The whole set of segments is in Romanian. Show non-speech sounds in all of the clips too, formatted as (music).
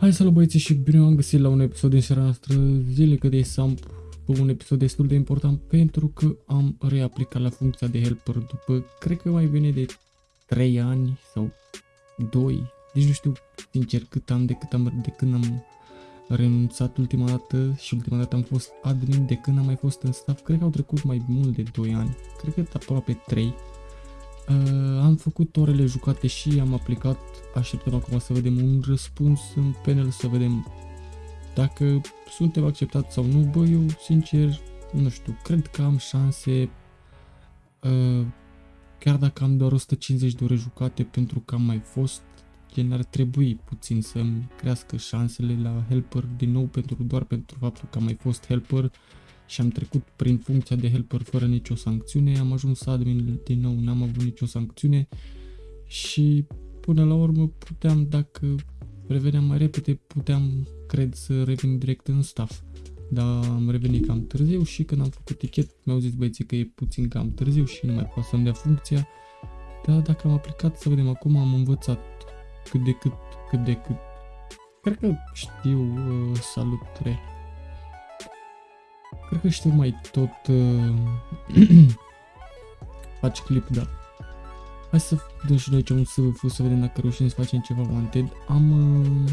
Hai salut băieții și bine am găsit la un episod din seara noastră zilnică de Samp un episod destul de important pentru că am reaplicat la funcția de helper după, cred că mai bine de 3 ani sau 2, nici nu știu sincer cât am de, cât am, de când am renunțat ultima dată și ultima dată am fost admin de când am mai fost în staff, cred că au trecut mai mult de 2 ani, cred că aproape 3 Uh, am făcut orele jucate și am aplicat, așteptăm acum să vedem un răspuns în panel, să vedem dacă suntem acceptați sau nu. Bă, eu sincer, nu știu, cred că am șanse, uh, chiar dacă am doar 150 de ore jucate pentru că am mai fost, gen ar trebui puțin să-mi crească șansele la helper din nou pentru doar pentru faptul că am mai fost helper și am trecut prin funcția de helper fără nicio sancțiune, am ajuns admin din nou, n-am avut nicio sancțiune și până la urmă puteam, dacă reveneam mai repede, puteam, cred, să revin direct în staff. Dar am revenit cam târziu și când am făcut tichet mi-au zis băieții că e puțin cam târziu și nu mai pot să-mi dea funcția. Dar dacă am aplicat, să vedem acum, am învățat cât de cât, cât de cât. Cred că știu uh, salut 3. Cred că știu mai tot... Uh, (clears throat) faci clip, da. Hai să dăm și noi aici un SVF să vedem dacă reușim să facem ceva wanted. Am... Uh,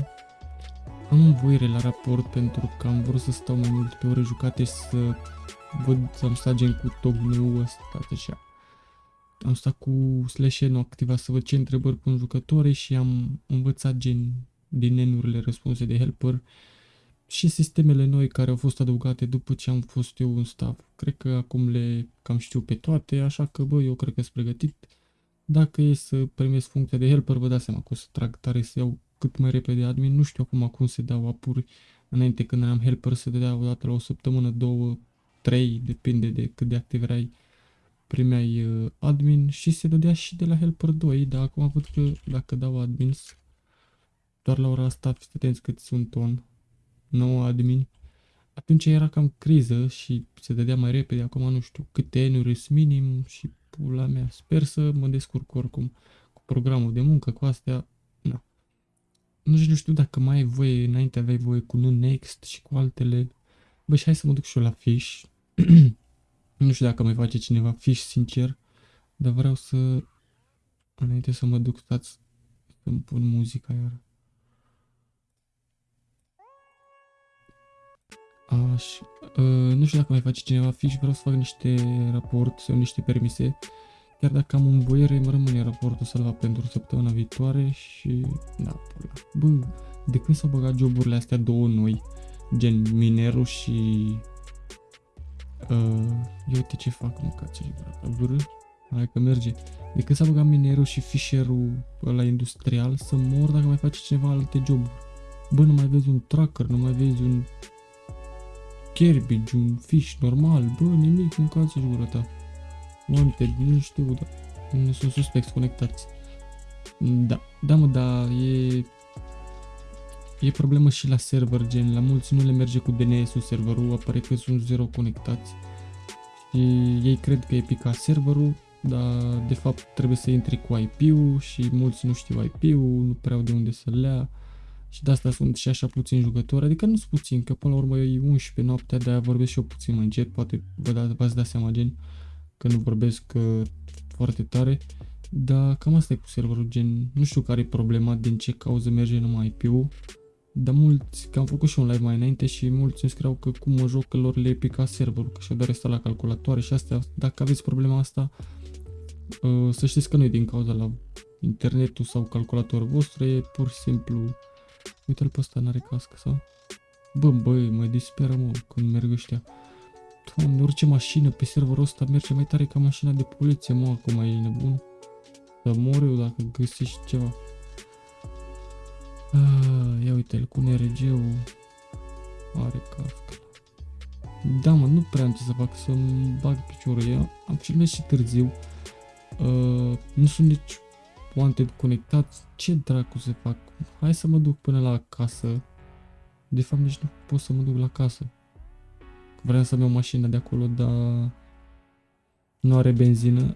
am învoire la raport pentru că am vrut să stau mai mult pe ore jucate și să văd, să-mi stat gen cu tocmeu ăsta, așa. Am stat cu slash nu activa să văd ce întrebări pun jucătorii și am învățat gen din nenurile răspunse de helper și sistemele noi care au fost adăugate după ce am fost eu în staff. Cred că acum le cam știu pe toate, așa că bă, eu cred că sunt pregătit. Dacă e să primesc funcția de helper, vă dați seama că o să trag tare să iau cât mai repede admin. Nu știu acum cum se dau apuri. Înainte când eram helper se dădea o dată la o săptămână, două, trei, depinde de cât de activ erai primeai uh, admin și se dădea și de la helper 2, dar acum văd că dacă dau admins, doar la ora asta fiți atenți cât sunt on, 9 admin, atunci era cam criză și se dădea mai repede, acum nu știu câte n minim și pula mea, sper să mă descurc oricum cu programul de muncă, cu astea, na. Nu știu, nu știu dacă mai ai voie, înainte aveai voie cu Next și cu altele, bă, și hai să mă duc și eu la fish, (clears throat) nu știu dacă mai face cineva fish, sincer, dar vreau să, înainte să mă duc, stați să-mi pun muzica iar. Aș, uh, nu știu dacă mai face cineva fiș, vreau să fac niște raport sau niște permise. Chiar dacă am învoiere, îmi rămâne raportul salvat pentru săptămâna viitoare și... Da, pula. Bă, de când s-au băgat joburile astea două noi, gen minerul și... Uh, eu uite ce fac, mă, ca ce vră. Hai că merge. De când s-a băgat minerul și fișierul la industrial, să mor dacă mai face cineva alte joburi. Bă, nu mai vezi un tracker, nu mai vezi un Cabbage, un fish normal, bă, nimic, mâncați și gura ta. Wanted, nu știu, dar nu sunt suspecți conectați. Da, da mă, da, e... E problemă și la server, gen, la mulți nu le merge cu DNS-ul serverul, apare că sunt zero conectați. Și ei cred că e picat serverul, dar de fapt trebuie să intri cu IP-ul și mulți nu știu IP-ul, nu prea au de unde să le ia. Și de asta sunt și așa puțini jucători, adică nu sunt puțin, că până la urmă e 11 noaptea, de-aia vorbesc și eu puțin mai încet, poate vă da, v-ați dat seama gen că nu vorbesc uh, foarte tare, dar cam asta e cu serverul, gen, nu știu care e problema, din ce cauză merge numai IP-ul, dar mulți, că am făcut și un live mai înainte și mulți îmi scriau că cum mă joc că lor le e picat serverul, că și-au dat la calculatoare și astea, dacă aveți problema asta, uh, să știți că nu e din cauza la internetul sau calculatorul vostru, e pur și simplu Uite-l pe ăsta, n-are cască sau? Bă, băi, mă disperă, mă, când merg ăștia. Doamne, orice mașină pe serverul ăsta merge mai tare ca mașina de poliție, mă, acum e nebun. Să mor eu dacă găsești ceva. Ah, ia uite-l cu NRG-ul. Are cască. Da, mă, nu prea am ce să fac, să-mi bag piciorul. Eu am filmat și târziu. Uh, nu sunt nici wanted conectați, ce dracu să fac? Hai să mă duc până la casă. De fapt nici nu pot să mă duc la casă. Vreau să-mi iau mașina de acolo, dar nu are benzină.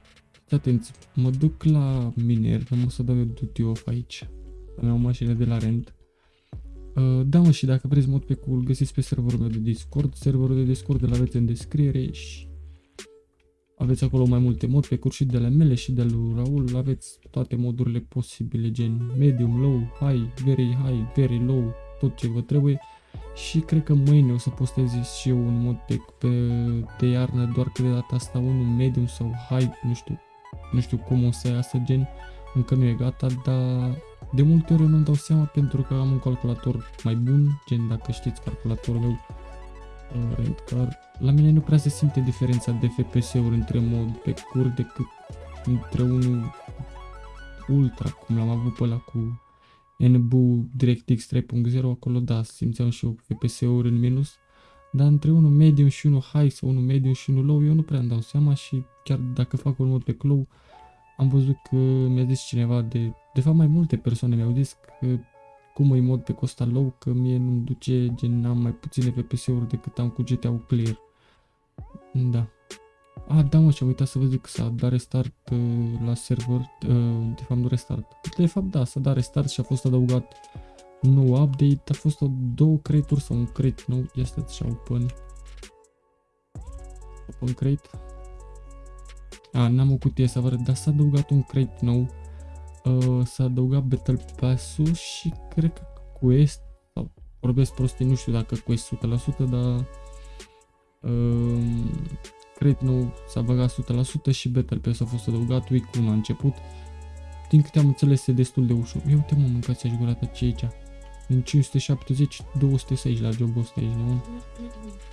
Atenți, mă duc la miner, nu o să dau eu duty off aici. Să-mi iau mașină de la rent. Uh, da, mă, și dacă vreți mod pe cool, găsiți pe serverul meu de Discord. Serverul de Discord îl aveți în descriere și aveți acolo mai multe mod pe curs și de ale mele și de lui Raul. Aveți toate modurile posibile, gen medium, low, high, very high, very low, tot ce vă trebuie. Și cred că mâine o să postez și eu un mod pe, pe de iarnă, doar că de data asta unul medium sau high, nu știu, nu știu cum o să iasă gen, încă nu e gata, dar de multe ori eu nu-mi dau seama pentru că am un calculator mai bun, gen dacă știți calculatorul meu uh, Rentcar. La mine nu prea se simte diferența de FPS-uri între mod pe cur decât între unul ultra, cum l-am avut pe ăla cu NBU DirectX 3.0, acolo da, simțeam și eu FPS-uri în minus, dar între unul medium și unul high sau unul medium și unul low, eu nu prea îmi dau seama și chiar dacă fac un mod pe low, am văzut că mi-a zis cineva de, de fapt mai multe persoane mi-au zis că cum îi mod pe Costa Low, că mie nu-mi duce, gen am mai puține FPS-uri decât am cu GTA Clear. Da. A, da mă, și am uitat să vă zic că s-a dat restart uh, la server, uh, de fapt nu restart. De fapt da, s-a dat restart și a fost adăugat un nou update, a fost o două crate sau un crate nou, este așa open. Open crate. A, n-am o cutie să vă arăt, dar s-a adăugat un crate nou. Uh, s-a adăugat Battle Pass-ul și cred că Quest, sau vorbesc prostii, nu știu dacă Quest 100%, dar uh, crate nou s-a băgat 100% și Battle Pass a fost adăugat, week 1 a început. Din câte am înțeles e destul de ușor. Eu te mă mâncați aș gurată ce aici. Din 570, 260 la jobul ăsta aici, de Uh,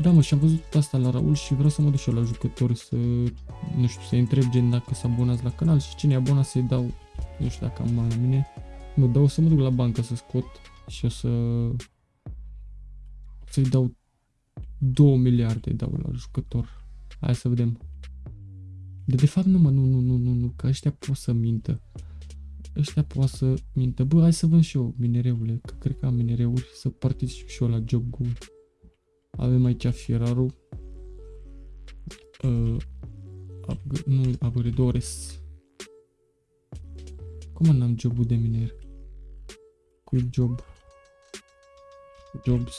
da, mă, și am văzut asta la Raul și vreau să mă duc și eu la jucători să, nu știu, să întreb gen dacă s abonați la canal și cine e abonat să-i dau, nu știu dacă am la mine, nu, dau să mă duc la bancă să scot și o să, să-i dau 2 miliarde dau la jucător. Hai să vedem. De, de fapt nu mă, nu, nu, nu, nu, nu, că ăștia pot să mintă. Ăștia pot să mintă. Bă, hai să vând și eu minereule, că cred că am minereuri să particip și eu la job goal. Avem aici fierarul. Uh, upg nu, upgradores. Cum n-am jobul de miner? Quick job. Jobs.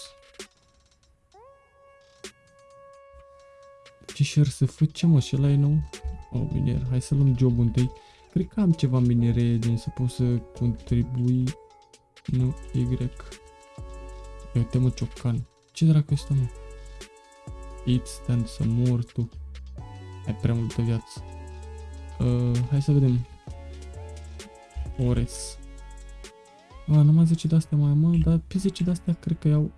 Fisher să ce mă, și ăla e nou? Oh, miner, hai să luăm jobul întâi. Cred că am ceva minere din să pot să contribui. Nu, Y. Ia uite mă, ciocan. Ce dracu este mă? Eat, stand, să mor tu. Ai prea multă viață. Uh, hai să vedem. Ores. A, numai 10 de astea mai mă, dar pe 10 de astea cred că iau...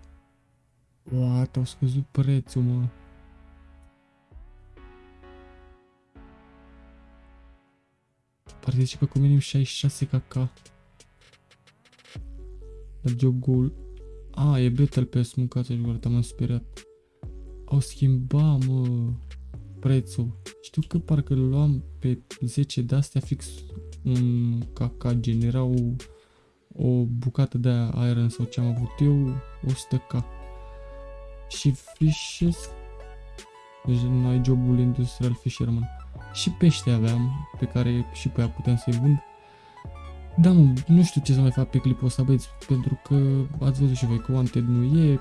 What, au scăzut prețul, mă. Participă cu minim 66 kk. La job goal a, e Battle Pass, mâncați gură, m-am speriat. Au schimbat, mă, prețul. Știu că parcă îl luam pe 10 de astea fix un caca genera o, o bucată de iron sau ce am avut eu, 100k. Și fishes, deci nu ai jobul industrial fisherman. Și pește aveam, pe care și pe aia puteam să-i vând. Da, mă, nu știu ce să mai fac pe clipul ăsta, băieți, pentru că ați văzut și voi că Wanted nu e.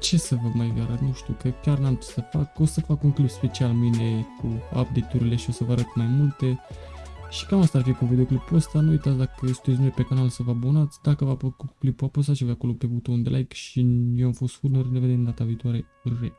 Ce să vă mai arăt, nu știu, că chiar n-am ce să fac. O să fac un clip special mine cu update-urile și o să vă arăt mai multe. Și cam asta ar fi cu videoclipul ăsta. Nu uitați dacă sunteți noi pe canal să vă abonați. Dacă v-a plăcut clipul, apăsați și voi acolo pe butonul de like și eu am fost Furner. Ne vedem data viitoare. Re.